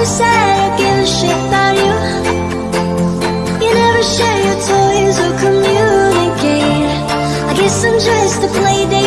never said I give a shit about you. You never share your toys or communicate. I guess I'm just a playdate.